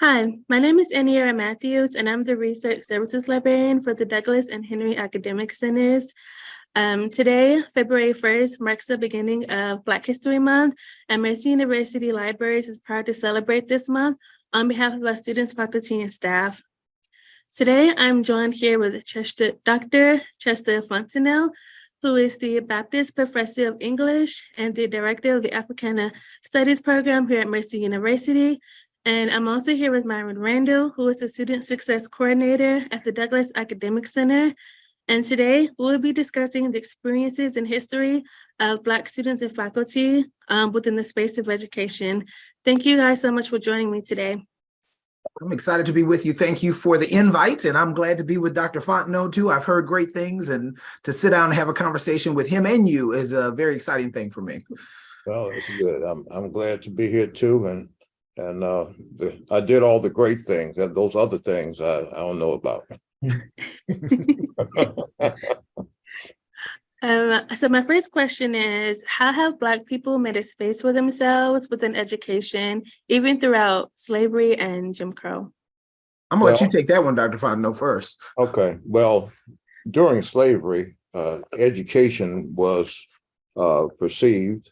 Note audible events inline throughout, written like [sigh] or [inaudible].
Hi, my name is Aniera Matthews, and I'm the Research Services Librarian for the Douglas and Henry Academic Centers. Um, today, February 1st, marks the beginning of Black History Month, and Mercer University Libraries is proud to celebrate this month on behalf of our students, faculty, and staff. Today, I'm joined here with Chester, Dr. Chester Fontenot, who is the Baptist Professor of English and the Director of the Africana Studies Program here at Mercer University, and I'm also here with Myron Randall, who is the Student Success Coordinator at the Douglas Academic Center. And today we'll be discussing the experiences and history of Black students and faculty um, within the space of education. Thank you guys so much for joining me today. I'm excited to be with you. Thank you for the invite, and I'm glad to be with Dr. Fontenot too. I've heard great things, and to sit down and have a conversation with him and you is a very exciting thing for me. Well, it's good. I'm I'm glad to be here too, and and uh, the, I did all the great things, and those other things I I don't know about. [laughs] [laughs] Um, so my first question is, how have Black people made a space for themselves within education, even throughout slavery and Jim Crow? I'm gonna let you take that one, Dr. Fontenot, first. Okay, well, during slavery, uh, education was uh, perceived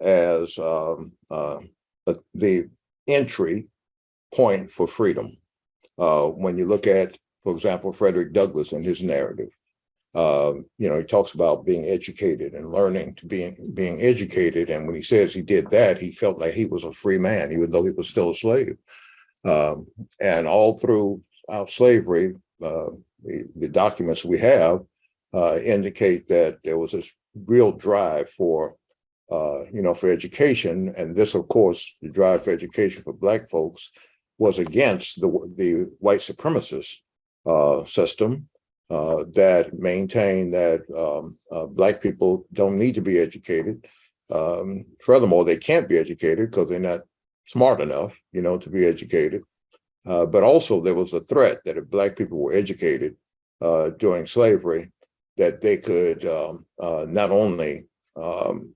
as um, uh, uh, the entry point for freedom. Uh, when you look at, for example, Frederick Douglass and his narrative, um, you know, he talks about being educated and learning to being being educated. And when he says he did that, he felt like he was a free man, even though he was still a slave. Um, and all throughout slavery, uh, the, the documents we have uh, indicate that there was this real drive for, uh, you know, for education. And this, of course, the drive for education for Black folks was against the, the white supremacist uh, system uh, that maintained that um, uh, Black people don't need to be educated. Um, furthermore, they can't be educated because they're not smart enough, you know, to be educated. Uh, but also there was a threat that if Black people were educated uh, during slavery, that they could um, not only um,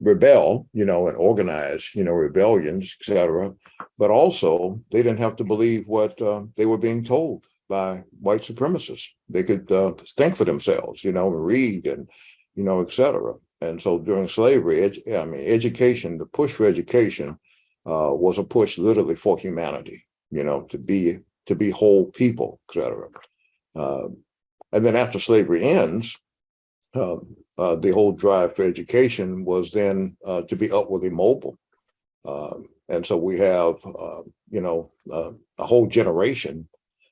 rebel, you know, and organize, you know, rebellions, etc. but also they didn't have to believe what uh, they were being told by white supremacists. They could uh, think for themselves, you know, and read and, you know, etc. And so during slavery, I mean, education, the push for education uh, was a push literally for humanity, you know, to be to be whole people, etc. Uh, and then after slavery ends, um, uh, the whole drive for education was then uh, to be upwardly mobile. Um, and so we have, uh, you know, uh, a whole generation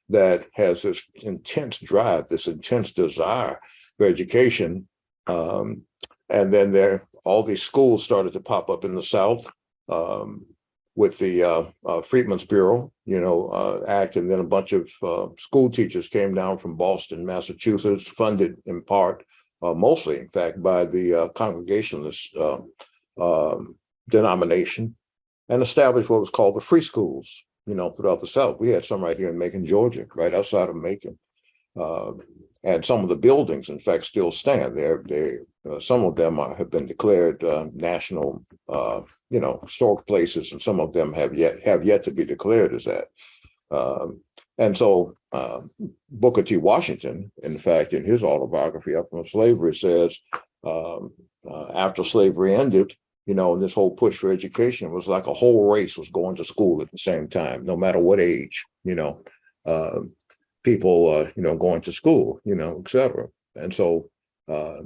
that has this intense drive, this intense desire for education. Um, and then there, all these schools started to pop up in the South um, with the uh, uh, Freedmen's Bureau, you know, uh, act, and then a bunch of school teachers came down from Boston, Massachusetts, funded in part, uh, mostly, in fact, by the uh, Congregationalist uh, um, denomination, and established what was called the free schools, you know, throughout the South. We had some right here in Macon, Georgia, right outside of Macon. Uh, and some of the buildings, in fact, still stand there. They, uh, some of them are, have been declared uh, national, uh, you know, historic places, and some of them have yet have yet to be declared as that. Um, and so uh, Booker T. Washington, in fact, in his autobiography, Up from Slavery, says um, uh, after slavery ended, you know, this whole push for education was like a whole race was going to school at the same time, no matter what age, you know, uh, people, you know, going to school, you know, et cetera. And so uh,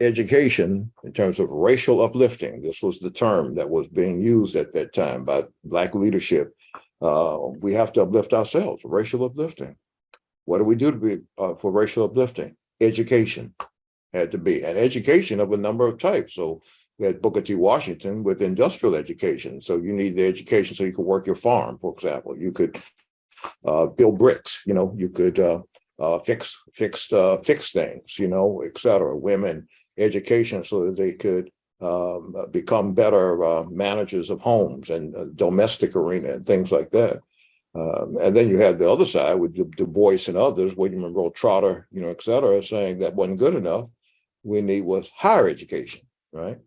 education in terms of racial uplifting, this was the term that was being used at that time by Black leadership. Uh, we have to uplift ourselves, racial uplifting. What do we do to be uh, for racial uplifting? Education had to be, and education of a number of types. So we had Booker T. Washington with industrial education. So you need the education so you could work your farm, for example. You could uh, build bricks, you know, you could uh, uh, fix fix uh, fix things, you know, et cetera. Women education so that they could um, become better uh, managers of homes and uh, domestic arena and things like that. Um, and then you had the other side with Du, du Bois and others, William Monroe Trotter, you know, et cetera, saying that wasn't good enough. We need was higher education, right?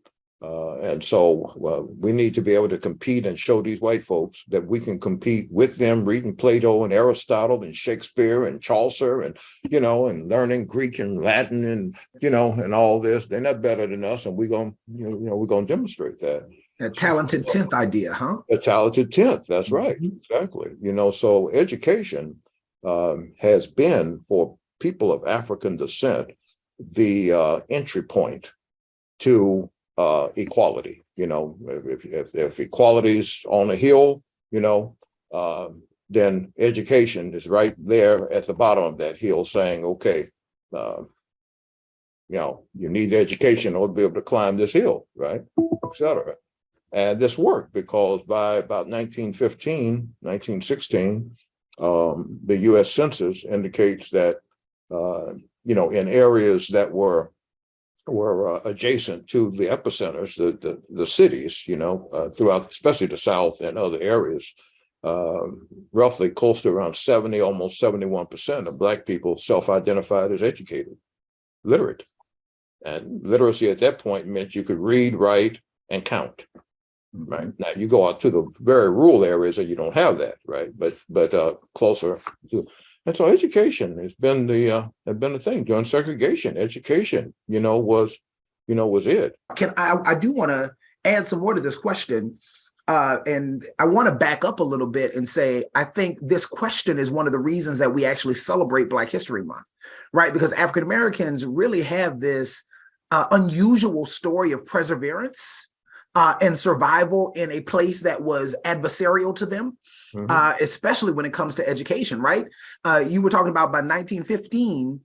Uh, and so, we need to be able to compete and show these white folks that we can compete with them reading Plato and Aristotle and Shakespeare and Chaucer and, you know, and learning Greek and Latin and, you know, and all this. They're not better than us. And we're going, to you know, we're going to demonstrate that. A talented tenth idea, huh? A talented tenth, that's right, Mhm. exactly. You know, so education um, has been for people of African descent, the uh, entry point to uh, equality, you know, if, if, if equality's on a hill, you know, um, then education is right there at the bottom of that hill saying, okay, uh, you know, you need education order to be able to climb this hill, right, et cetera. And this worked because by about 1915, 1916, um, the US Census indicates that, uh, you know, in areas that were were uh, adjacent to the epicenters, the, the, the cities, you know, uh, throughout, especially the South and other areas, uh, roughly close to around 70, almost 71% of Black people self-identified as educated, literate. And literacy at that point meant you could read, write, and count right? Now you go out to the very rural areas and you don't have that, right? But but uh closer to and so education has been the uh has been the thing during segregation. Education, you know, was you know, was it. Can I, I do want to add some more to this question. Uh, and I want to back up a little bit and say, I think this question is one of the reasons that we actually celebrate Black History Month, right? Because African Americans really have this uh, unusual story of perseverance uh, and survival in a place that was adversarial to them, Mhm. uh, especially when it comes to education, right? Uh, you were talking about by 1915,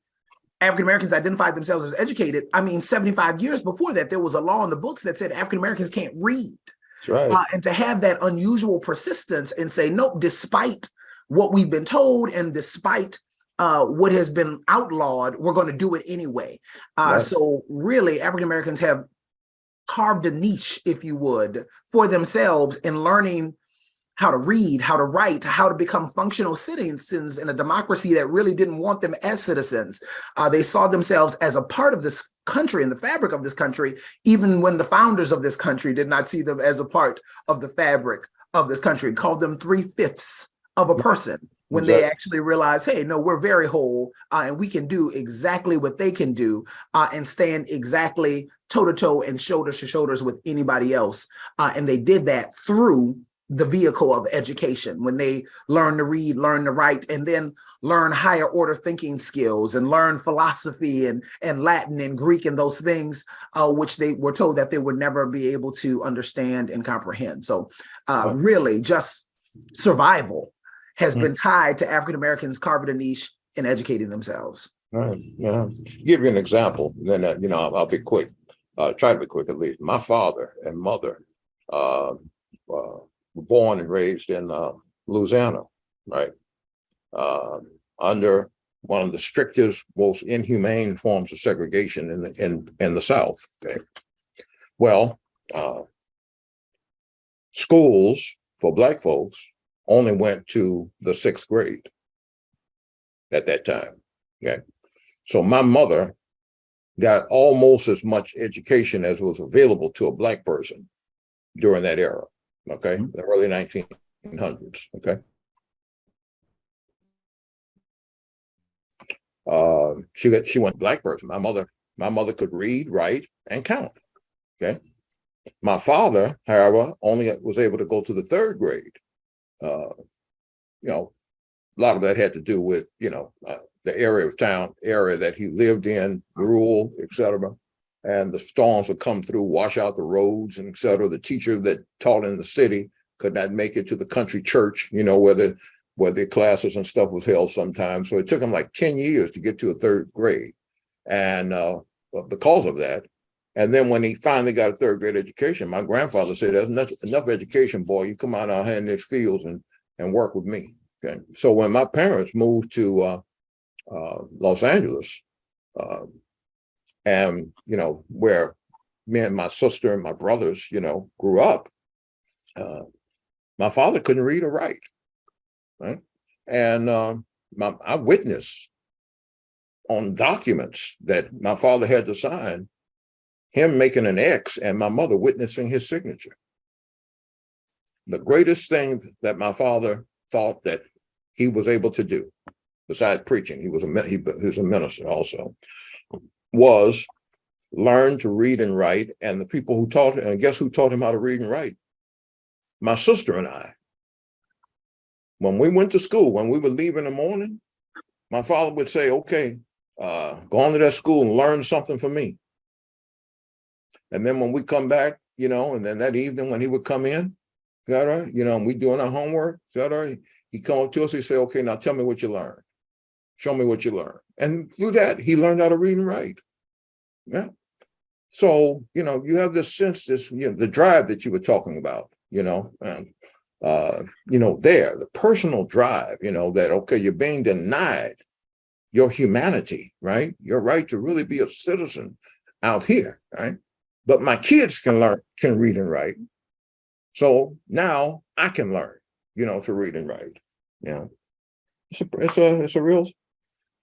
African Americans identified themselves as educated. I mean, 75 years before that, there was a law in the books that said African Americans can't read. That's right. Uh, and to have that unusual persistence and say, nope, despite what we've been told and despite uh, what has been outlawed, we're going to do it anyway. Uh, Right. So really, African Americans have carved a niche, if you would, for themselves in learning how to read, how to write, how to become functional citizens in a democracy that really didn't want them as citizens. Uh, they saw themselves as a part of this country and the fabric of this country, even when the founders of this country did not see them as a part of the fabric of this country, called them three-fifths of a person when they actually realize, hey, no, we're very whole uh, and we can do exactly what they can do uh, and stand exactly toe to toe and shoulders to shoulders with anybody else. Uh, and they did that through the vehicle of education when they learn to read, learn to write, and then learn higher order thinking skills and learn philosophy and, and Latin and Greek and those things, uh, which they were told that they would never be able to understand and comprehend. So uh, really just survival has Mm. been tied to African Americans carving a niche and educating themselves. Right, yeah. Give you an example, then, uh, you know, I'll, I'll be quick. Uh, try to be quick at least. My father and mother, uh, uh, were born and raised in, uh, Louisiana, right? Uh, under one of the strictest, most inhumane forms of segregation in the, in, in the South, okay? Well, uh, schools for black folks only went to the sixth grade at that time, okay? So my mother got almost as much education as was available to a black person during that era, okay, Mhm. the early nineteen hundreds, okay? Um, she got, she went black person. My mother, my mother could read, write, and count, okay? My father, however, only was able to go to the third grade. Uh, you know, a lot of that had to do with, you know, uh, the area of town, area that he lived in, rural, et cetera. And the storms would come through, wash out the roads and et cetera. The teacher that taught in the city could not make it to the country church, you know, where the, where the classes and stuff was held sometimes. So it took him like ten years to get to a third grade. And uh, because of that, and then when he finally got a third grade education, my grandfather said, there's enough, enough education, boy, you come out out here in these fields and, and work with me. Okay, so when my parents moved to uh, Los Angeles, uh, and you know where me and my sister and my brothers, you know, grew up, uh, my father couldn't read or write, right? And um, my, I witnessed on documents that my father had to sign him making an X and my mother witnessing his signature. The greatest thing that my father thought that he was able to do, besides preaching, he was a he, he was a minister also, was learn to read and write. And the people who taught him, and guess who taught him how to read and write? My sister and I. When we went to school, when we would leave in the morning, my father would say, okay, uh, go on to that school and learn something for me. And then when we come back, you know, and then that evening when he would come in, is that? You know, and we doing our homework, is that? He come up to us, he say, okay, now tell me what you learned. Show me what you learned. And through that, he learned how to read and write. Yeah. So, you know, you have this sense, this, you know, the drive that you were talking about, you know, and, uh, you know, there, the personal drive, you know, that, okay, you're being denied your humanity, right? Your right to really be a citizen out here, right? But my kids can learn, can read and write. So now I can learn, you know, to read and write. Know, it's a, it's a, it's a real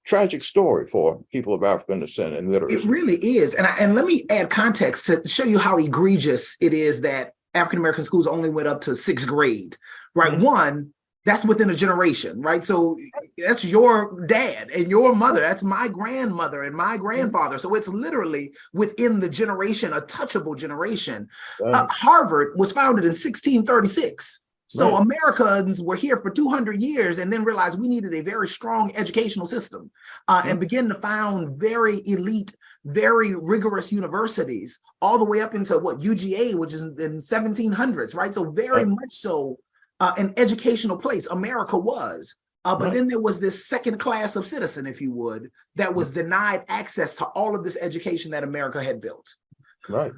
tragic story for people of African descent and It really is. And I, and let me add context to show you how egregious it is that African-American schools only went up to sixth grade, right? Mhm. One, that's within a generation, right? So that's your dad and your mother. That's my grandmother and my grandfather. So it's literally within the generation, a touchable generation. Uh, Harvard was founded in 1636. So Right. Americans were here for 200 years and then realized we needed a very strong educational system uh, and began to found very elite, very rigorous universities all the way up into what UGA, which is in 1700s, right? So very Right. much so uh, an educational place America was. Uh, but Right. then there was this second class of citizen, if you would, that was denied access to all of this education that America had built. right.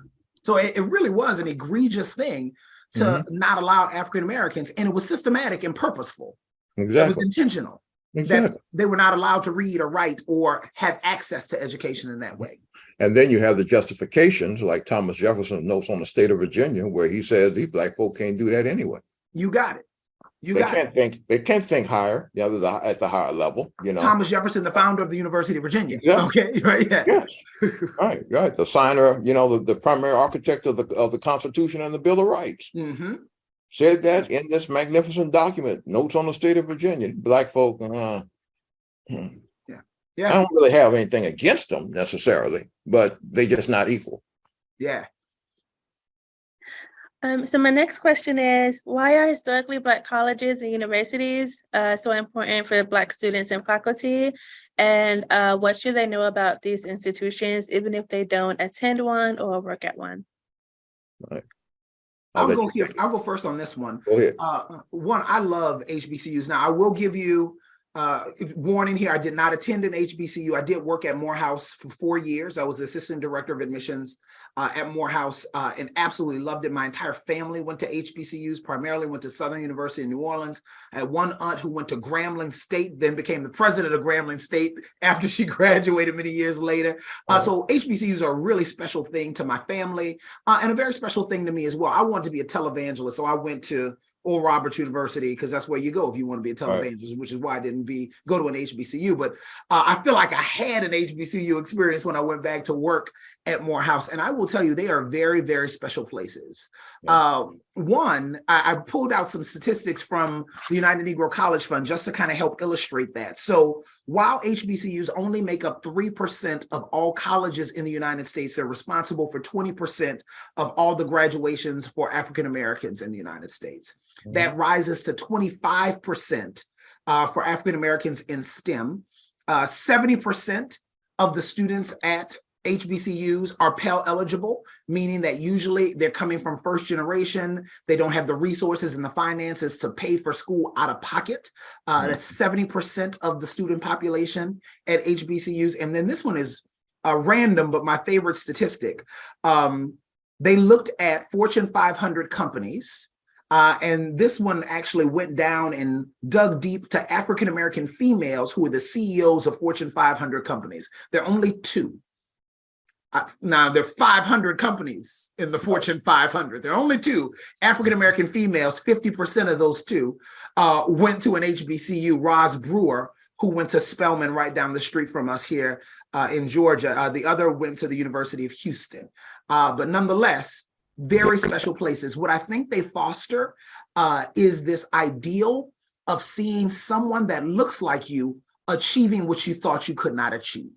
So it, it really was an egregious thing to Mm-hmm. not allow African Americans, and it was systematic and purposeful. Exactly. It was Exactly. intentional that they were not allowed to read or write or have access to education in that way. And then you have the justifications like Thomas Jefferson notes on the state of Virginia, where he says these black folk can't do that anyway. You got it. You They can't it. think, they can't think higher, the other, the- at the higher level, you know? Thomas Jefferson, the founder of the University of Virginia. Yeah. Okay, [laughs] right. Yeah. Yes, [laughs] right, right. The signer, you know, the, the primary architect of the, of the Constitution and the Bill of Rights hmm said that in this magnificent document, notes on the state of Virginia, black folk, uh, hmm. I Yeah. don't really have anything against them necessarily, but they just not equal. Yeah. Um, so my next question is, why are historically Black colleges and universities uh, so important for Black students and faculty? And uh, what should they know about these institutions, even if they don't attend one or work at one? I'll I'll go here. I'll go first on this one. Go ahead. Uh, one, I love HBCUs. Now, I will give you uh, warning here. I did not attend an HBCU. I did work at Morehouse for four years. I was the assistant director of admissions uh, at Morehouse uh, and absolutely loved it. My entire family went to HBCUs, primarily went to Southern University in New Orleans. I had one aunt who went to Grambling State, then became the president of Grambling State [laughs] after she [laughs] graduated many years later. Uh, so HBCUs are a really special thing to my family uh, and a very special thing to me as well. I wanted to be a televangelist, so I went to Oral Roberts University because that's where you go if you want to be a Right. televangelist, which is why I didn't be go to an HBCU. But uh, I feel like I had an HBCU experience when I went back to work at Morehouse, and I will tell you they are very, very special places. Yeah. Um, one, I, I pulled out some statistics from the United Negro College Fund just to kind of help illustrate that. So while HBCUs only make up 3% of all colleges in the United States, they're responsible for 20% of all the graduations for African Americans in the United States. That rises to 25% uh, for African Americans in STEM. Uh, 70% of the students at HBCUs are Pell eligible, meaning that usually they're coming from first generation. They don't have the resources and the finances to pay for school out of pocket. Uh, that's 70% of the student population at HBCUs. And then this one is uh, random, but my favorite statistic. Um, they looked at Fortune 500 companies. Uh, and this one actually went down and dug deep to African American females who are the CEOs of Fortune 500 companies. There are only two. Now there are 500 companies in the Fortune 500. There are only two African American females. 50% of those two uh, went to an HBCU. Roz Brewer, who went to Spelman right down the street from us here uh, in Georgia. Uh, the other went to the University of Houston. Uh, but nonetheless, very special places. What I think they foster uh, is this ideal of seeing someone that looks like you achieving what you thought you could not achieve.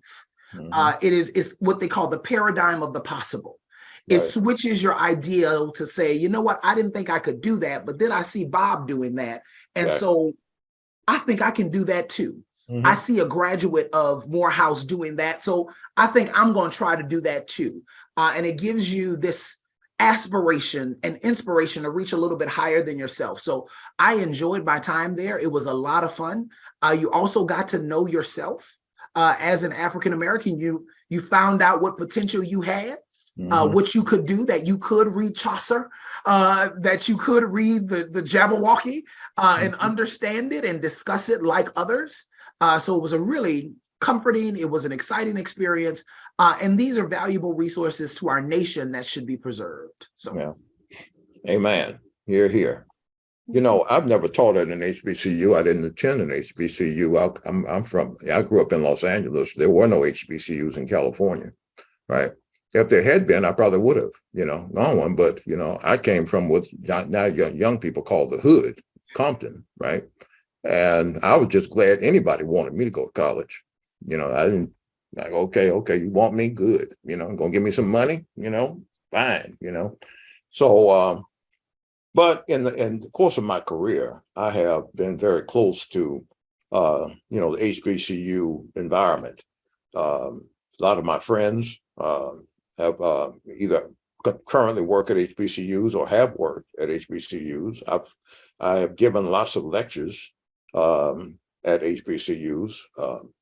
Mhm. Uh, it is is what they call the paradigm of the possible. It Right. switches your ideal to say, you know what, I didn't think I could do that, but then I see Bob doing that. And Right. so I think I can do that too. Mhm. I see a graduate of Morehouse doing that. So I think I'm going to try to do that too. Uh, and it gives you this aspiration and inspiration to reach a little bit higher than yourself. So I enjoyed my time there. It was a lot of fun. Uh, you also got to know yourself. Uh, as an African American, you you found out what potential you had, uh, Mhm. what you could do, that you could read Chaucer, uh, that you could read the, the Jabberwocky uh, and Mhm. understand it and discuss it like others. Uh, so it was a really comforting, it was an exciting experience. Uh, and these are valuable resources to our nation that should be preserved. So Yeah. Amen. Here, here. You know, I've never taught at an HBCU. I didn't attend an HBCU. I, I'm, I'm from, I grew up in Los Angeles. There were no HBCUs in California, right? If there had been, I probably would have, you know, gone one. But, you know, I came from what now now young, young people call the hood, Compton, right? And I was just glad anybody wanted me to go to college. You know, I didn't like, okay, okay, you want me? Good. You know, gonna give me some money, you know, fine, you know. So, um, but in the in the course of my career, I have been very close to, uh, you know, the HBCU environment. Um, a lot of my friends uh, have uh, either currently work at HBCUs or have worked at HBCUs. I've I have given lots of lectures um, at HBCUs, um,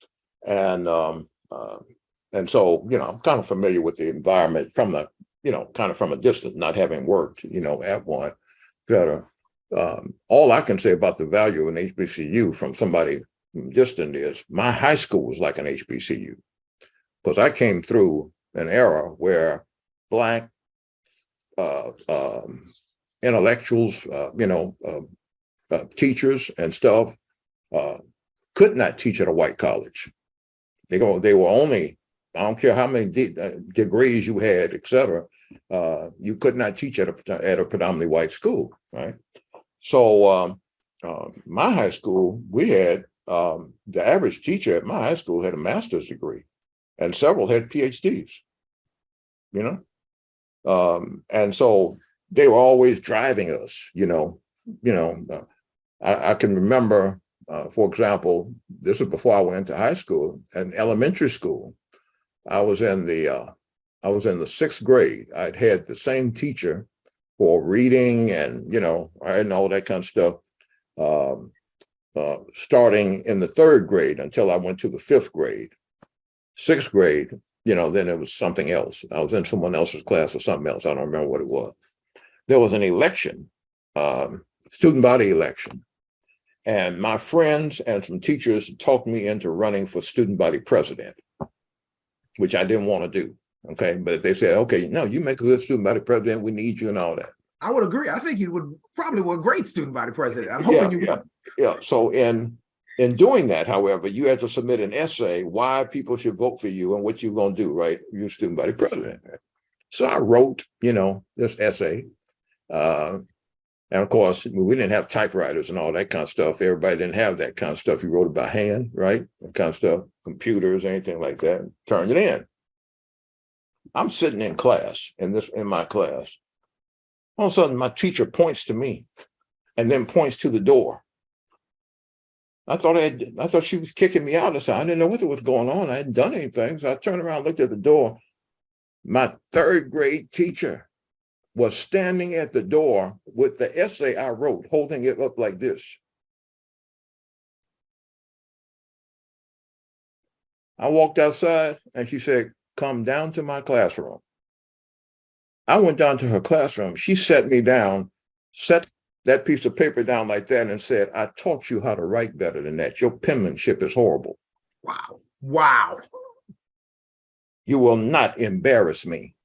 and um, uh, and so you know I'm kind of familiar with the environment from the you know kind of from a distance, not having worked you know at one. Better. Um, all I can say about the value of an HBCU from somebody distant is my high school was like an HBCU because I came through an era where black uh, um, intellectuals, uh, you know, uh, uh, teachers and stuff uh, could not teach at a white college. They go, they were only, I don't care how many de uh, degrees you had, et cetera, uh, you could not teach at a, at a predominantly white school, right? So um, uh, my high school, we had, um, the average teacher at my high school had a master's degree and several had PhDs, you know? Um, and so they were always driving us, you know, you know, uh, I, I can remember, uh, for example, this was before I went to high school and elementary school. I was in the, uh, I was in the sixth grade. I'd had the same teacher for reading and, you know, and all that kind of stuff. Um, uh, starting in the third grade until I went to the fifth grade. Sixth grade, you know, then it was something else. I was in someone else's class or something else. I don't remember what it was. There was an election, um, student body election. And my friends and some teachers talked me into running for student body president, which I didn't want to do. Okay, but they said, okay, no, you make a good student body president. We need you and all that. I would agree. I think you would probably were a great student body president. I'm Yeah, hoping you yeah. would. Yeah, so in in doing that, however, you had to submit an essay why people should vote for you and what you're gonna do, right? You're student body president. So I wrote, you know, this essay. Uh, and of course, we didn't have typewriters and all that kind of stuff. Everybody didn't have that kind of stuff. You wrote it by hand, right? That kind of stuff, computers, anything like that, turned it in. I'm sitting in class, in this, in my class. All of a sudden, my teacher points to me and then points to the door. I thought I had, I thought she was kicking me out. I said, I didn't know what was going on. I hadn't done anything. So I turned around, looked at the door. My third grade teacher was standing at the door with the essay I wrote, holding it up like this. I walked outside and she said, come down to my classroom. I went down to her classroom. She set me down, set that piece of paper down like that and said, I taught you how to write better than that. Your penmanship is horrible. Wow. Wow. You will not embarrass me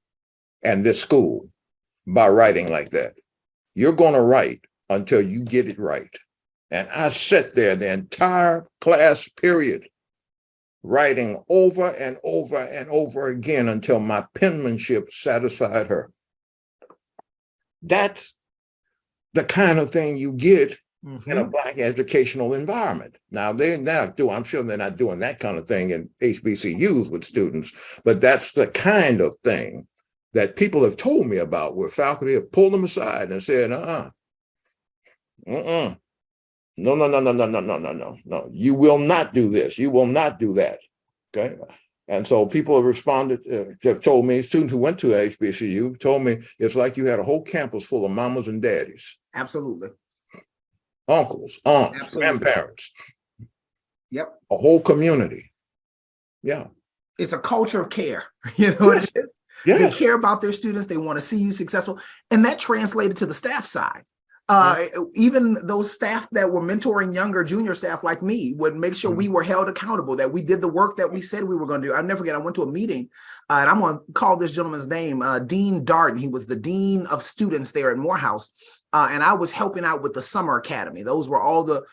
and this school by writing like that. You're going to write until you get it right. And I sat there the entire class period, writing over and over and over again until my penmanship satisfied her. That's the kind of thing you get in a Mhm. black educational environment. Now, they're not doing, I'm sure they're not doing that kind of thing in HBCUs with students, but that's the kind of thing that people have told me about where faculty have pulled them aside and said, uh-uh. Mm-mm. No, no, no, no, no, no, no, no, no, no. You will not do this. You will not do that. Okay. And so people have responded, uh, have told me, students who went to HBCU told me it's like you had a whole campus full of mamas and daddies Absolutely. uncles, aunts, Absolutely. grandparents, Yep. a whole community. Yeah, It's a culture of care. [laughs] You know what it is? They care about their students. They want to see you successful. And that translated to the staff side. Uh, even those staff that were mentoring younger junior staff like me would make sure we were held accountable, that we did the work that we said we were going to do. I'll never forget, I went to a meeting uh, and I'm going to call this gentleman's name, uh, Dean Darden. He was the dean of students there at Morehouse. Uh, and I was helping out with the summer academy. Those were all the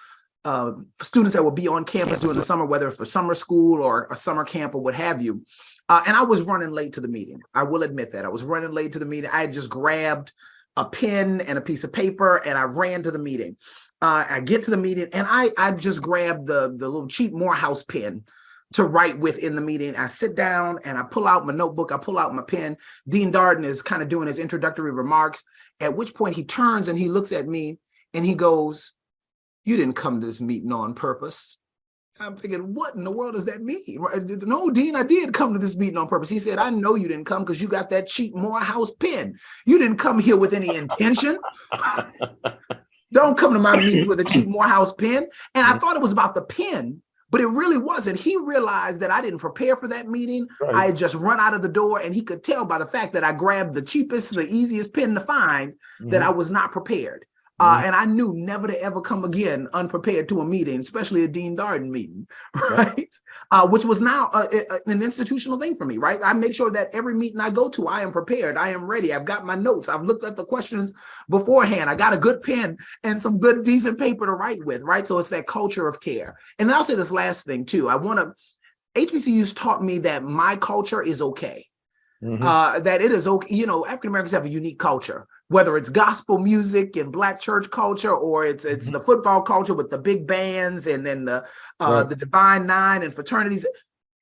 uh, students that would be on campus during the summer, whether for summer school or a summer camp or what have you. Uh, and I was running late to the meeting. I will admit that I was running late to the meeting. I had just grabbed a pen and a piece of paper and I ran to the meeting. Uh, I get to the meeting and I I just grabbed the the little cheap Morehouse pen to write with in the meeting. I sit down and I pull out my notebook. I pull out my pen. Dean Darden is kind of doing his introductory remarks. At which point he turns and he looks at me and he goes, "You didn't come to this meeting on purpose." I'm thinking, what in the world does that mean? No, Dean, I did come to this meeting on purpose. He said, I know you didn't come because you got that cheap Morehouse pen. You didn't come here with any intention. [laughs] Don't come to my meeting with a cheap Morehouse pen. And I mm-hmm. thought it was about the pen, but it really wasn't. He realized that I didn't prepare for that meeting. I had just run out of the door and he could tell by the fact that I grabbed the cheapest, the easiest pen to find that mm-hmm. I was not prepared. Uh, and I knew never to ever come again unprepared to a meeting, especially a Dean Darden meeting, [laughs] right? Uh, which was now uh, uh, an institutional thing for me, right? I make sure that every meeting I go to, I am prepared, I am ready, I've got my notes, I've looked at the questions beforehand, I got a good pen and some good decent paper to write with, right? So it's that culture of care. And then I'll say this last thing too. I want to, HBCUs taught me that my culture is okay Mhm. uh, that it is okay. You know, African Americans have a unique culture, whether it's gospel music and black church culture, or it's it's the football culture with the big bands and then the uh, Right. the Divine Nine and fraternities.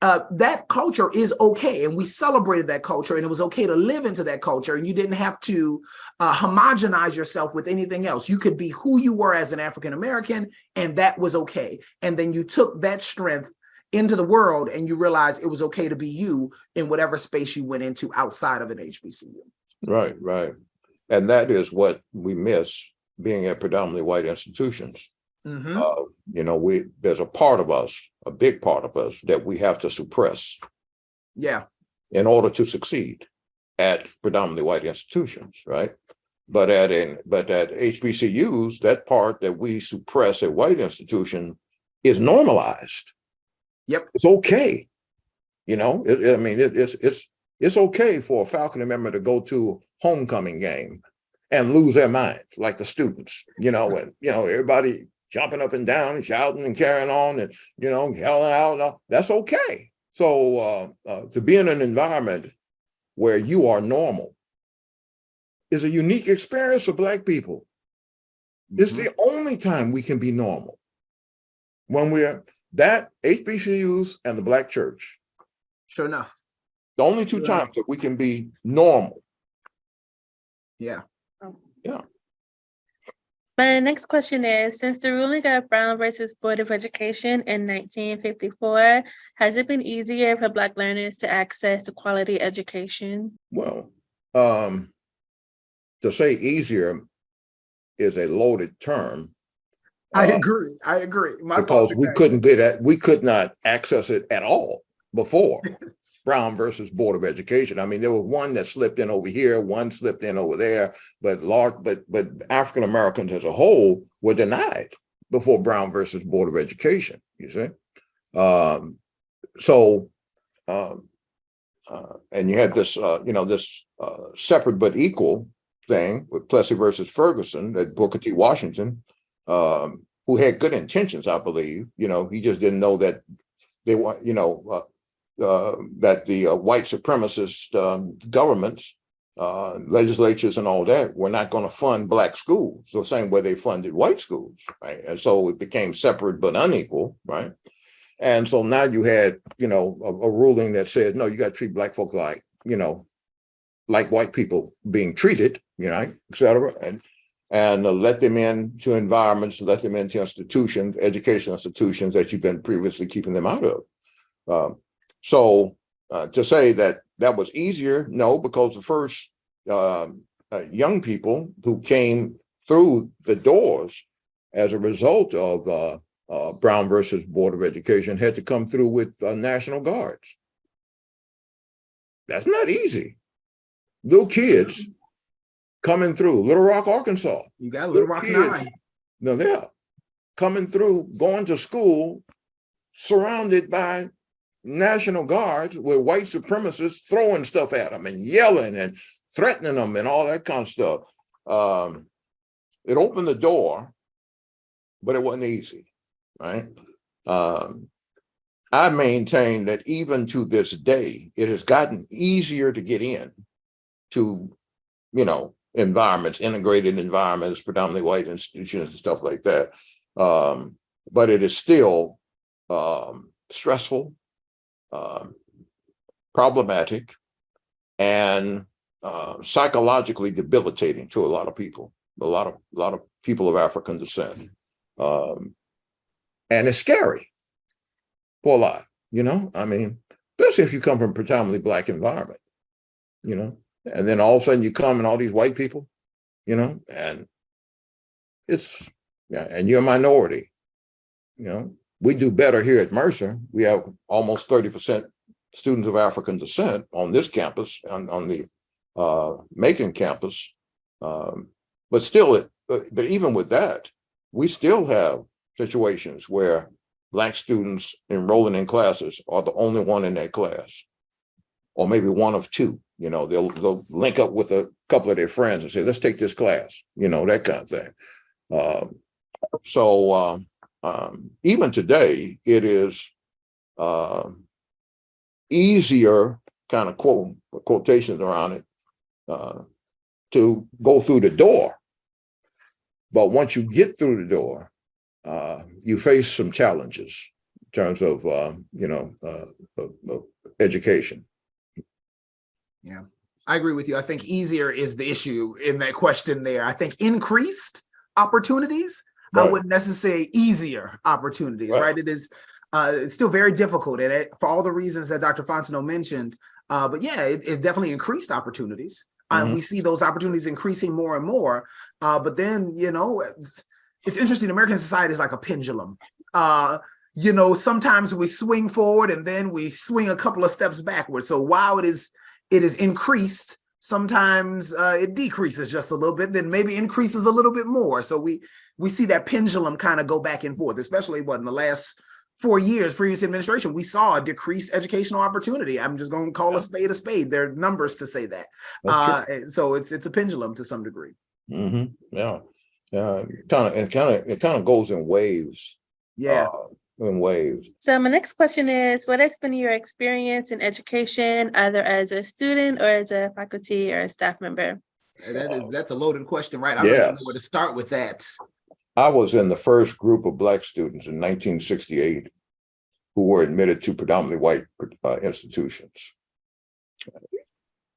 Uh, that culture is okay, and we celebrated that culture, and it was okay to live into that culture, and you didn't have to uh, homogenize yourself with anything else. You could be who you were as an African American, and that was okay. And then you took that strength into the world and you realize it was okay to be you in whatever space you went into outside of an HBCU. Right, right. And that is what we miss being at predominantly white institutions. Mhm. Uh, you know, we, there's a part of us, a big part of us that we have to suppress Yeah, in order to succeed at predominantly white institutions, right? But at in, but at HBCUs, that part that we suppress at white institution is normalized. Yep. It's okay. You know, it, it- I mean, it, it's, it's, it's okay for a faculty member to go to homecoming game and lose their minds like the students, you know, and, you know, everybody jumping up and down, shouting and carrying on and, you know, yelling out, and all, that's okay. So uh, uh, to be in an environment where you are normal is a unique experience for Black people. It's Mhm. the only time we can be normal. When we're that HBCUs and the Black church, sure enough. The only two Yeah. times that we can be normal. Yeah. Yeah. My next question is, since the ruling of Brown versus Board of Education in nineteen fifty-four, has it been easier for Black learners to access to quality education? Well, um, to say easier is a loaded term. I uh, agree. I agree. My because we couldn't get at, we could not access it at all before [laughs] Brown versus Board of Education. I mean, there was one that slipped in over here, one slipped in over there, but large, but, but African Americans as a whole were denied before Brown versus Board of Education, you see? Um, so, um, uh, and you had this, uh, you know, this, uh, separate but equal thing with Plessy versus Ferguson that Booker T. Washington, um, who had good intentions, I believe, you know, he just didn't know that they want, you know, uh, that the uh, white supremacist um, governments, uh, legislatures and all that were not going to fund black schools the same way they funded white schools, right? And so it became separate but unequal, right? And so now you had, you know, a, a ruling that said, no, you got to treat black folk like, you know, like white people being treated, you know, et cetera, and and uh, let them into environments, let them into institutions, educational institutions that you've been previously keeping them out of. Um, so uh, to say that that was easier, no, because the first um, uh, young people who came through the doors as a result of uh, uh, Brown versus Board of Education had to come through with uh, National Guards. That's not easy. Little kids coming through Little Rock, Arkansas. You got Little Rock kids. Nine. No, they're coming through, going to school, surrounded by National Guards with white supremacists throwing stuff at them and yelling and threatening them and all that kind of stuff. Um, it opened the door, but it wasn't easy, right? Um, I maintain that even to this day, it has gotten easier to get in to, you know, environments, integrated environments, predominantly white institutions and stuff like that. Um, but it is still um, stressful, um, problematic, and uh, psychologically debilitating to a lot of people, a lot of a lot of people of African descent. Um, and it's scary for a lot, you know, I mean, especially if you come from a predominantly black environment, you know, and then all of a sudden you come and all these white people, you know, and it's, yeah, and you're a minority, you know, we do better here at Mercer. We have almost 30% students of African descent on this campus, on, on the uh, Macon campus. Um, but still, it, but even with that, we still have situations where black students enrolling in classes are the only one in that class, or maybe one of two. You know, they'll they'll link up with a couple of their friends and say, "Let's take this class." You know, that kind of thing. Um, so um, um, even today, it is uh, easier, kind of quote quotations around it, uh, to go through the door. But once you get through the door, uh, you face some challenges in terms of, uh, you know, uh, of, of education. Yeah, I agree with you. I think easier is the issue in that question there. I think increased opportunities, I Right. wouldn't necessarily say easier opportunities, Right. right? It is, uh, it's still very difficult and it, for all the reasons that Dr. Fontenot mentioned. Uh, but yeah, it, it definitely increased opportunities. And Mhm. we see those opportunities increasing more and more. Uh, but then, you know, it's, it's interesting. American society is like a pendulum. Uh, you know, sometimes we swing forward and then we swing a couple of steps backwards. So while it is it is increased, sometimes uh, it decreases just a little bit, then maybe increases a little bit more. So we we see that pendulum kind of go back and forth, especially what in the last four years, previous administration, we saw a decreased educational opportunity. I'm just going to call Yeah. a spade a spade. There are numbers to say that. Uh, so it's it's a pendulum to some degree. Mm -hmm. yeah, yeah, kind of, it kind of, it kind of goes in waves. Yeah. uh, In waves. So my next question is, what has been your experience in education, either as a student or as a faculty or a staff member? That is that's a loaded question, right? I don't even know where to start with that. I was in the first group of black students in nineteen sixty-eight who were admitted to predominantly white uh, institutions.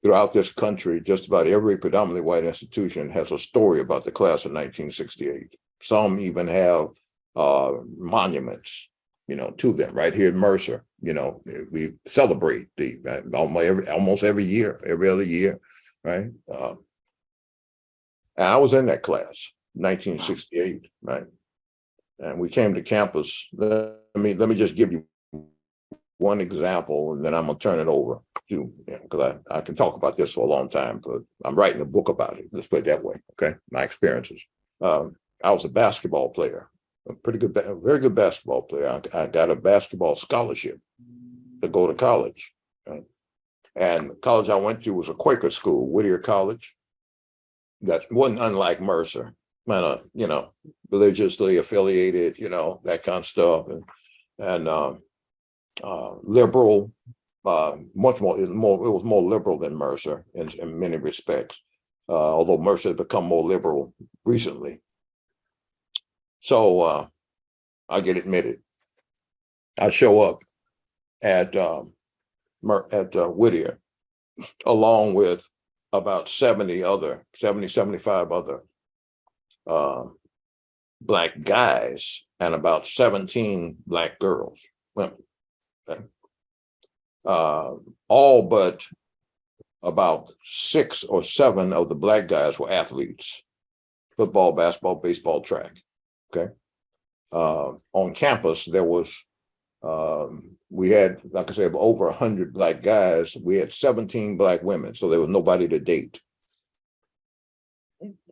Throughout this country, just about every predominantly white institution has a story about the class of nineteen sixty-eight. Some even have uh, monuments, you know, to them right here in Mercer. You know, we celebrate the uh, almost every almost every year, every other year, right? Uh, and I was in that class, nineteen sixty-eight, right? And we came to campus. Let me let me just give you one example, and then I'm gonna turn it over to you because I, I can talk about this for a long time, but I'm writing a book about it. Let's put it that way. Okay, my experiences. Um, I was a basketball player, a pretty good, very good basketball player. I, I got a basketball scholarship to go to college. Right? And the college I went to was a Quaker school, Whittier College. That wasn't unlike Mercer. kind of, you know, religiously affiliated, you know, that kind of stuff and, and, um, uh, liberal, uh, much more, more, it was more liberal than Mercer in, in many respects. Uh, although Mercer has become more liberal recently. So, uh, I get admitted. I show up at, um, at uh, Whittier, along with about 70 other, 70, 75 other uh, black guys and about 17 black girls, women. Okay. Uh, all but about six or seven of the black guys were athletes, football, basketball, baseball, track. Okay. Uh, on campus, there was, um, we had, like I said, over 100 black guys. We had 17 black women, so there was nobody to date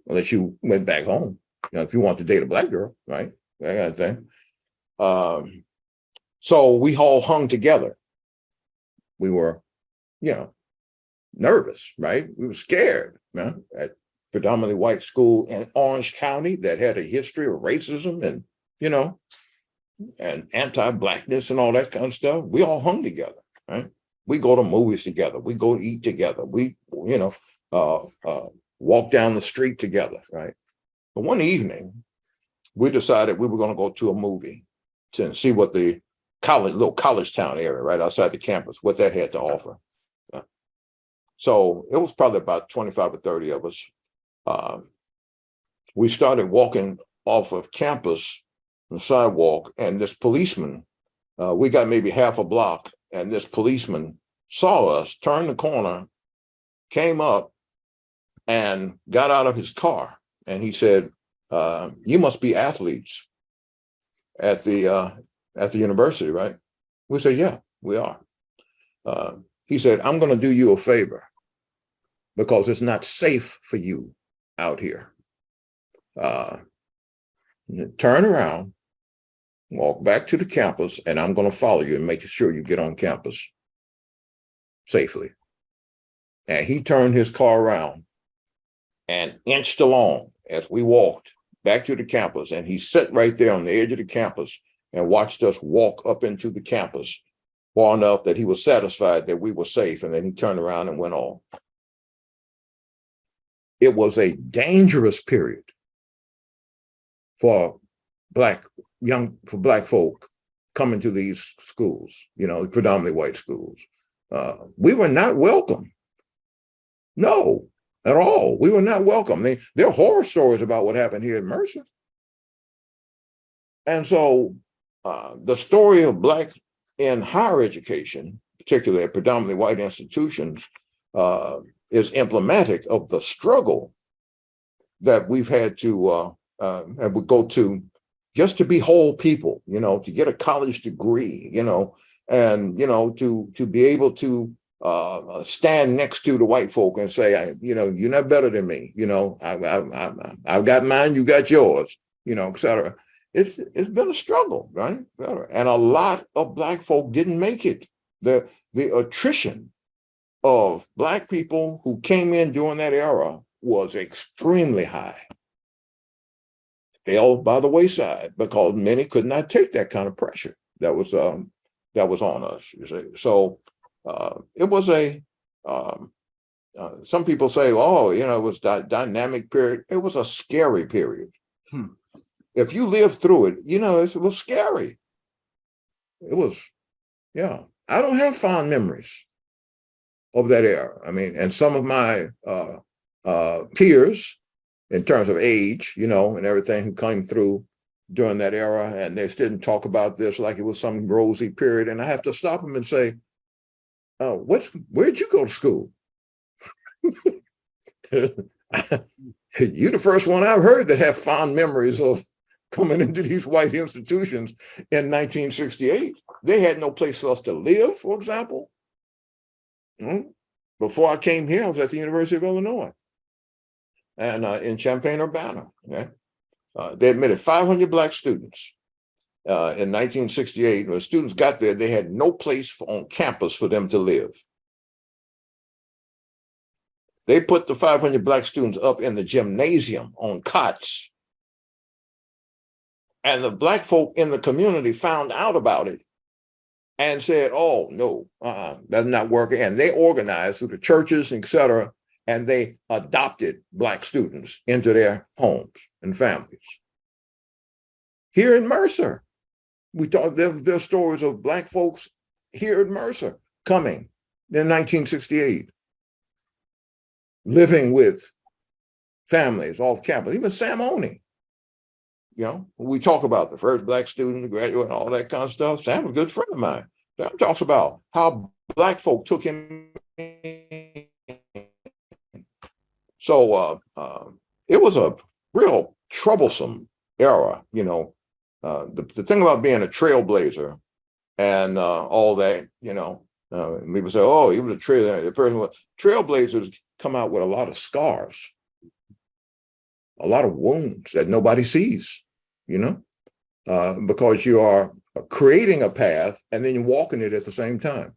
unless you went back home. You know, if you want to date a black girl, right? That kind of thing. Um, so we all hung together. We were, you know, nervous, right? We were scared, man, at predominantly white school in Orange County that had a history of racism and, you know, and anti-blackness and all that kind of stuff. We all hung together, right? We go to movies together. We go to eat together. We, you know, uh, uh, walk down the street together, right? But one evening, we decided we were going to go to a movie to see what the college, little college town area right outside the campus, what that had to offer. So it was probably about 25 or 30 of us. Um, we started walking off of campus, the sidewalk, and this policeman, uh, we got maybe half a block, and this policeman saw us, turned the corner, came up, and got out of his car and he said, uh, you must be athletes at the uh, at the university, right? We said, yeah, we are. Uh, he said, I'm going to do you a favor because it's not safe for you out here. Uh, turn around, walk back to the campus, and I'm going to follow you and make sure you get on campus safely. And he turned his car around and inched along as we walked back to the campus. And he sat right there on the edge of the campus and watched us walk up into the campus far enough that he was satisfied that we were safe. And then he turned around and went on. It was a dangerous period for black young for black folk coming to these schools, you know, predominantly white schools. Uh, we were not welcome. No, at all. We were not welcome. They, there are horror stories about what happened here at Mercer. And so uh, the story of Black in higher education, particularly at predominantly white institutions, uh, is emblematic of the struggle that we've had to uh, uh, and go to just to be whole people, you know, to get a college degree, you know, and, you know, to to be able to uh, stand next to the white folk and say, you know, you're not better than me. You know, I, I, I, I've got mine, you got yours, you know, et cetera. It's, it's been a struggle, right? And a lot of black folk didn't make it. The, the attrition of black people who came in during that era was extremely high. Fell by the wayside because many could not take that kind of pressure that was um, that was on us. You see, so uh, it was a, um, uh, some people say, oh, you know, it was a dynamic period. It was a scary period. Hmm. If you lived through it, you know, it was scary. It was, yeah. I don't have fond memories of that era. I mean, and some of my uh, uh, peers in terms of age, you know, and everything who came through during that era, and they didn't talk about this like it was some rosy period. And I have to stop them and say, oh, what's, where'd you go to school? [laughs] You're the first one I've heard that have fond memories of coming into these white institutions in 1968. They had no place for us to live, for example. Hmm? Before I came here, I was at the University of Illinois and uh, in Champaign-Urbana. Okay? Uh, they admitted 500 black students uh, in 1968, when students got there, they had no place for, on campus for them to live. They put the 500 black students up in the gymnasium on cots And the black folk in the community found out about it and said, oh, no, uh, that's not working. And they organized through the churches, et cetera, and they adopted black students into their homes and families. Here in Mercer, we talk, there, there's stories of black folks here in Mercer coming in 1968, living with families off campus, even Sam Oni. You know, we talk about the first black student to graduate and all that kind of stuff. Sam was a good friend of mine. Sam talks about how black folk took him. So uh, uh, it was a real troublesome era, you know. Uh, the, the thing about being a trailblazer and uh, all that, you know, uh, people say, oh, he was a trailblazer. the person was, trailblazers come out with a lot of scars, a lot of wounds that nobody sees, you know, uh, because you are creating a path and then you're walking it at the same time.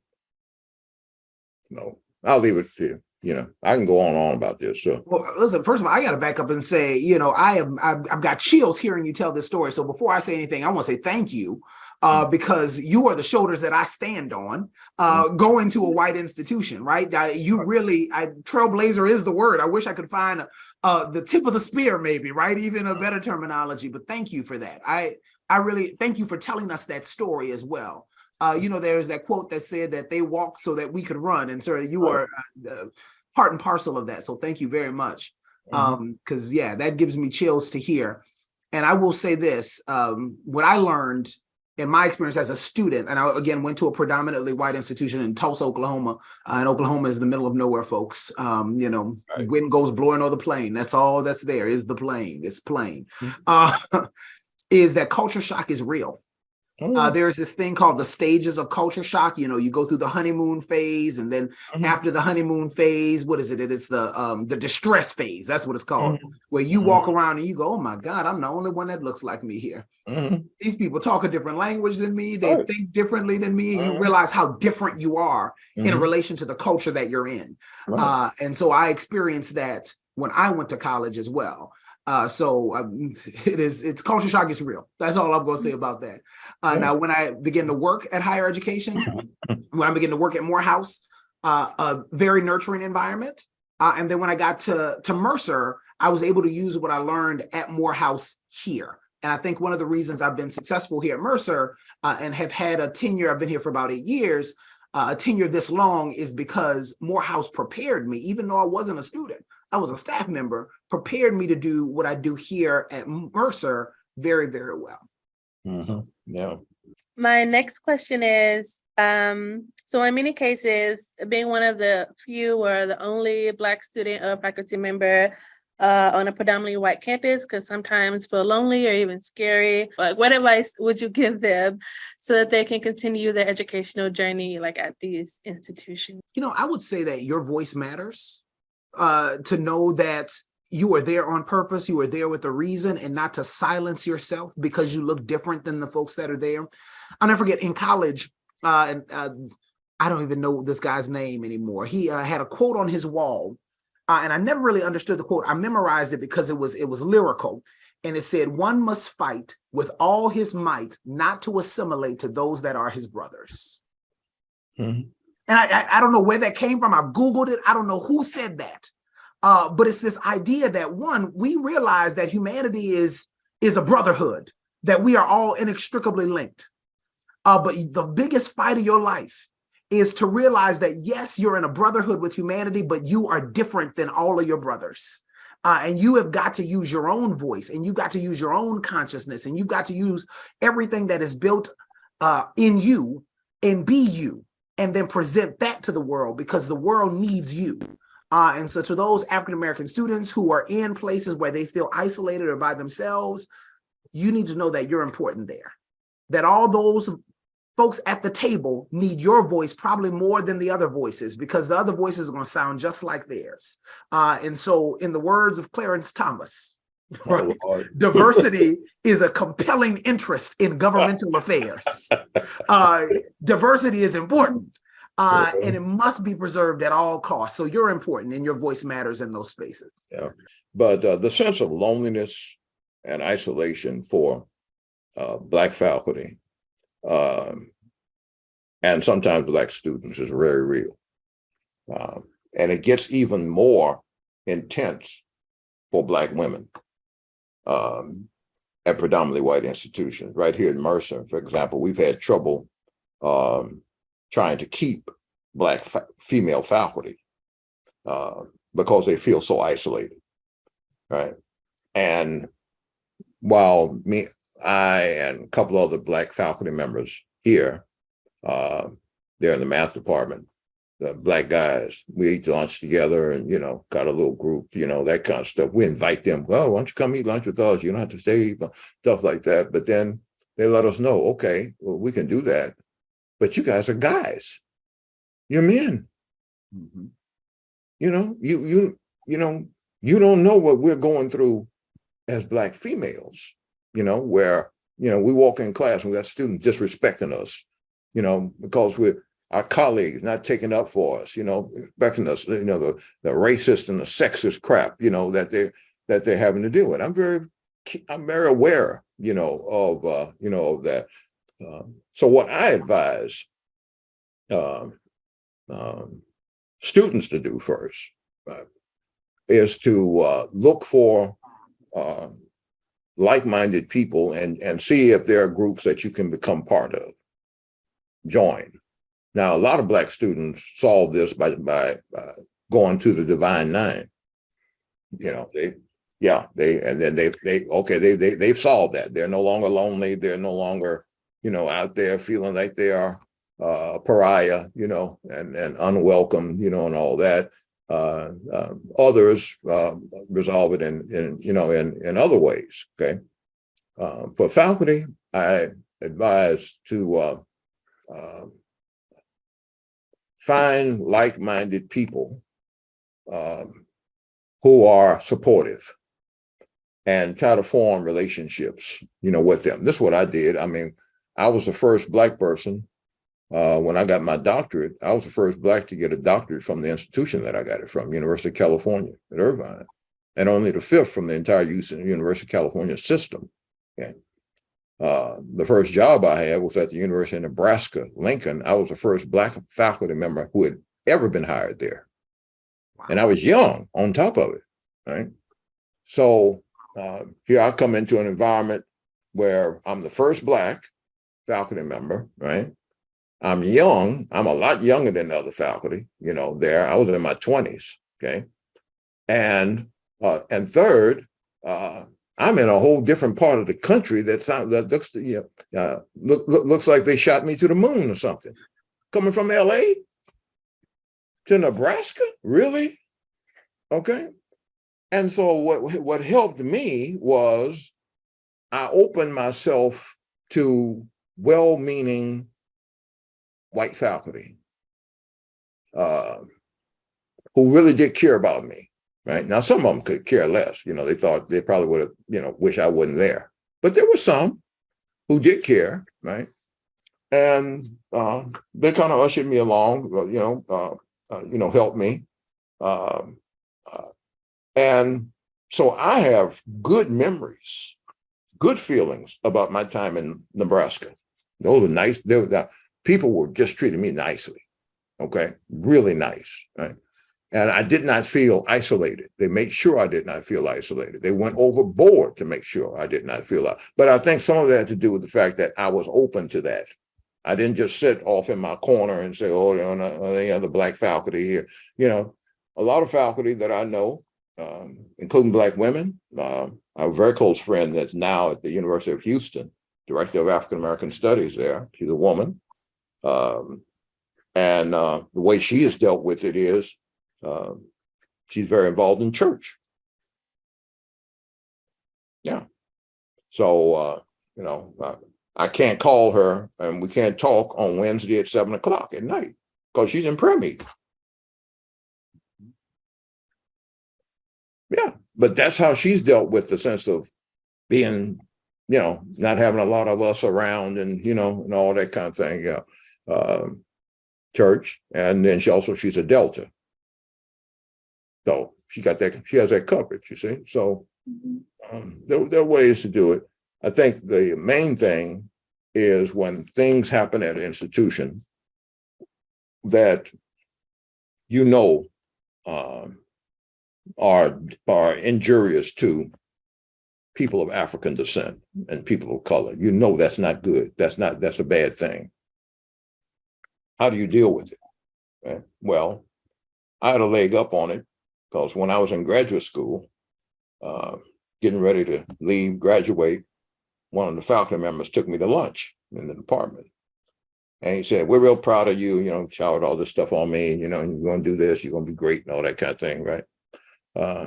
No, I'll leave it to you. You know, I can go on and on about this. So Well, listen, first of all, I got to back up and say, you know, I am, I've, I've got chills hearing you tell this story. So before I say anything, I want to say thank you uh, because you are the shoulders that I stand on uh, going to a white institution, right? You really, I, trailblazer is the word. I wish I could find a, uh, the tip of the spear, maybe, right? Even a better terminology, but thank you for that. I, I really thank you for telling us that story as well. Uh, you know, there's that quote that said that they walked so that we could run, and sir, you are uh, part and parcel of that. So thank you very much. Mhm. Um, because yeah, that gives me chills to hear. And I will say this: um, what I learned in my experience as a student, and I again went to a predominantly white institution in Tulsa, Oklahoma. Uh, and Oklahoma is the middle of nowhere, folks. Um, you know, Right. wind goes blowing on the plain. That's all that's there is the plain. It's plain. Mhm. Uh, [laughs] is that culture shock is real. Uh, Mm, there's this thing called the stages of culture shock. You know, you go through the honeymoon phase, and then Mhm. after the honeymoon phase, what is it? It is the um the distress phase. That's what it's called. Mhm. Where you walk around and you go, "Oh my God, I'm the only one that looks like me here." mhm. These people talk a different language than me. They Right. think differently than me. You Mhm. realize how different you are in Mhm. relation to the culture that you're in. Right. Uh, and so I experienced that when I went to college as well. Uh, so um, [laughs] it is, it's culture shock is real. That's all I'm going to say about that. Uh, Yeah. Now, when I begin to work at higher education, [laughs] when I began to work at Morehouse, uh, a very nurturing environment. Uh, and then when I got to, to Mercer, I was able to use what I learned at Morehouse here. And I think one of the reasons I've been successful here at Mercer uh, and have had a tenure, I've been here for about eight years, uh, a tenure this long is because Morehouse prepared me, even though I wasn't a student, I was a staff member, prepared me to do what I do here at Mercer very, very well. Mhm. Yeah. My next question is, um, so in many cases, being one of the few or the only Black student or faculty member uh, on a predominantly white campus, because sometimes feel lonely or even scary, like what advice would you give them so that they can continue their educational journey like at these institutions? You know, I would say that your voice matters. Uh, to know that you are there on purpose, you are there with a reason, and not to silence yourself because you look different than the folks that are there. I'll never forget in college, uh, and uh, I don't even know this guy's name anymore. He uh, had a quote on his wall, uh, and I never really understood the quote. I memorized it because it was it was lyrical, and it said, "One must fight with all his might, not to assimilate to those that are his brothers." Mhm. And I, I, I don't know where that came from. I've Googled it. I don't know who said that. Uh, but it's this idea that one, we realize that humanity is, is a brotherhood, that we are all inextricably linked. Uh, but the biggest fight of your life is to realize that yes, you're in a brotherhood with humanity, but you are different than all of your brothers. Uh, and you have got to use your own voice and you've got to use your own consciousness and you've got to use everything that is built uh, in you and be you and then present that to the world because the world needs you. Uh, and so to those African-American students who are in places where they feel isolated or by themselves, you need to know that you're important there. That all those folks at the table need your voice probably more than the other voices because the other voices are going to sound just like theirs. Uh, and so in the words of Clarence Thomas, [laughs] right, Lord. diversity is a compelling interest in governmental [laughs] affairs. Uh, diversity is important. Uh, and it must be preserved at all costs. So you're important and your voice matters in those spaces. Yeah. But uh, the sense of loneliness and isolation for uh, black faculty, um, and sometimes black students is very real. Um, and it gets even more intense for black women um, at predominantly white institutions. Right here in Mercer, for example, we've had trouble um, trying to keep black female faculty uh, because they feel so isolated, right? And while me, I and a couple other black faculty members here, uh, they're in the math department, the black guys, we eat lunch together and, you know, got a little group, you know, that kind of stuff. We invite them, well, why don't you come eat lunch with us? You don't have to stay, stuff like that. But then they let us know, okay, well, we can do that. But you guys are guys. You're men. Mhm. You know, you you you know, you don't know what we're going through as black females, you know, where, you know, we walk in class and we got students disrespecting us, you know, because we're our colleagues not taking up for us, you know, expecting us, you know, the the racist and the sexist crap, you know, that they that they're having to deal with. I'm very I'm very aware, you know, of uh, you know, of that. Um, so what I advise um, um, students to do first uh, is to uh, look for um, like-minded people and and see if there are groups that you can become part of. Join. Now, a lot of black students solve this by by uh, going to the Divine Nine. You know, they yeah, they and then they they okay, they they they've solved that. They're no longer lonely. They're no longer you know out there feeling like they are uh, pariah, you know, and and unwelcome, you know, and all that. Uh, uh, others uh, resolve it in in you know in in other ways. Okay, uh, for faculty, I advise to uh, uh, find like-minded people um, who are supportive and try to form relationships, you know, with them. This is what I did. I mean, I was the first black person uh, when I got my doctorate. I was the first black to get a doctorate from the institution that I got it from, University of California at Irvine, and only the fifth from the entire University of California system. Okay. Uh, the first job I had was at the University of Nebraska, Lincoln. I was the first black faculty member who had ever been hired there. And I was young on top of it, right? So uh, here I come into an environment where I'm the first black faculty member, right? I'm young. I'm a lot younger than the other faculty, you know, there. I was in my 20s, okay? And uh, and third, uh, I'm in a whole different part of the country that sounds that looks you know, uh, look, look, looks like they shot me to the moon or something. Coming from LA to Nebraska, really? Okay. And so what what helped me was I opened myself to well-meaning white faculty uh, who really did care about me right? Now, some of them could care less. You know, they thought they probably would have, you know, wish I wasn't there. But there were some who did care, right? And uh, they kind of ushered me along, uh, you know, uh, uh, you know, helped me. Um, uh, and so I have good memories, good feelings about my time in Nebraska. Those were nice. They were, people were just treating me nicely. Okay, really nice, right? And I did not feel isolated. They made sure I did not feel isolated. They went overboard to make sure I did not feel that. But I think some of that had to do with the fact that I was open to that. I didn't just sit off in my corner and say, oh, there are any other black faculty here. You know, a lot of faculty that I know, um, including black women. Um, I have a very close friend that's now at the University of Houston, director of African American Studies there. She's a woman. Um, and uh, the way she has dealt with it is um, she's very involved in church. Yeah. So, uh, you know, uh, I can't call her and we can't talk on Wednesday at seven o'clock at night because she's in prayer meeting. Yeah, but that's how she's dealt with the sense of being, you know, not having a lot of us around and, you know, and all that kind of thing. Yeah. Um, church. And then she also, she's a Delta. So she got that, she has that coverage, you see. So um, there, there are ways to do it. I think the main thing is when things happen at an institution that you know um, are, are injurious to people of African descent and people of color. You know that's not good. That's not, that's a bad thing. How do you deal with it? Eh, Well, I had a leg up on it because when I was in graduate school, uh, getting ready to leave, graduate, one of the faculty members took me to lunch in the department. And he said, we're real proud of you, you know, showered all this stuff on me, you know, you're gonna do this, you're gonna be great and all that kind of thing, right? Uh,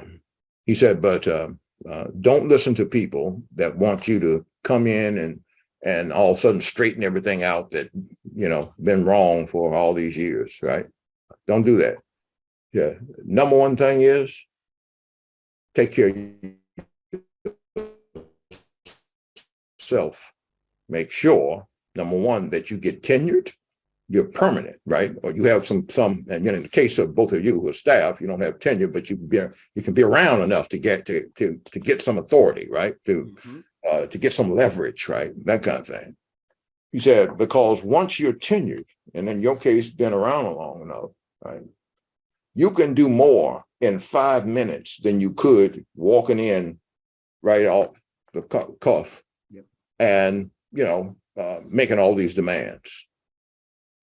he said, but uh, uh, don't listen to people that want you to come in and and all of a sudden straighten everything out that, you know, been wrong for all these years, right? Don't do that. Yeah, number one thing is take care of yourself. Make sure, number one, that you get tenured, you're permanent, right? Or you have some, some, and you know, in the case of both of you who are staff, you don't have tenure, but you can be, you can be around enough to get, to, to, to get some authority, right? To, uh, to get some leverage, right? That kind of thing. He said, because once you're tenured, and in your case, been around long enough, right? You can do more in five minutes than you could walking in right off the cuff. Yep. And, you know, uh, making all these demands.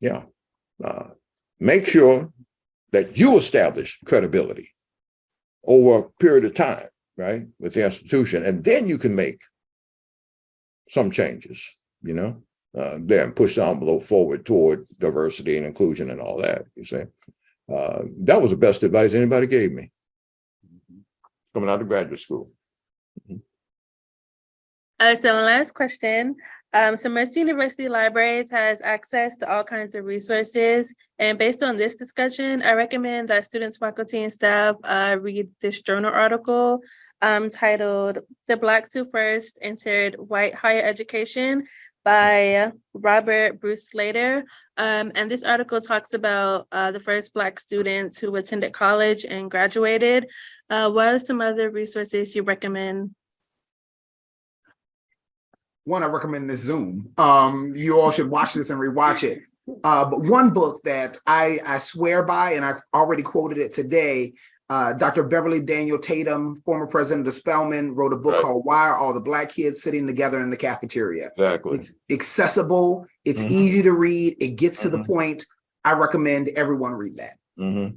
Yeah. Uh, make sure that you establish credibility over a period of time, right, with the institution, and then you can make some changes, you know, uh, there and push the envelope forward toward diversity and inclusion and all that, you see. Uh, that was the best advice anybody gave me coming out of graduate school. Uh, so last question, um, so Mercer University Libraries has access to all kinds of resources. And based on this discussion, I recommend that students, faculty, and staff, uh, read this journal article um, titled The Blacks Who First Entered White Higher Education by Robert Bruce Slater. Um, and this article talks about uh, the first Black students who attended college and graduated. Uh, what are some other resources you recommend one, I recommend this Zoom. Um, you all should watch this and rewatch it. Uh, but one book that I, I swear by, and I've already quoted it today, uh, Dr. Beverly Daniel Tatum, former president of Spelman, wrote a book Right. called Why Are All the Black Kids Sitting Together in the Cafeteria? Exactly. It's accessible, it's Mhm. easy to read, it gets to the Mhm. point. I recommend everyone read that. hmm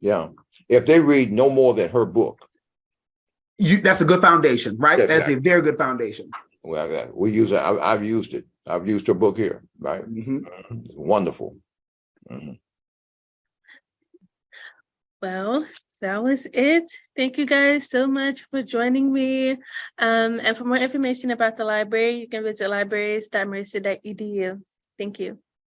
Yeah. If they read no more than her book, You, that's a good foundation, right? Yeah, That's a very good foundation. well, we use it. I, I've used it. I've used her book here, right? Mhm. It's Wonderful. Mhm. Well, that was it. Thank you guys so much for joining me. Um, and for more information about the library, you can visit libraries.mercer.edu. Thank you.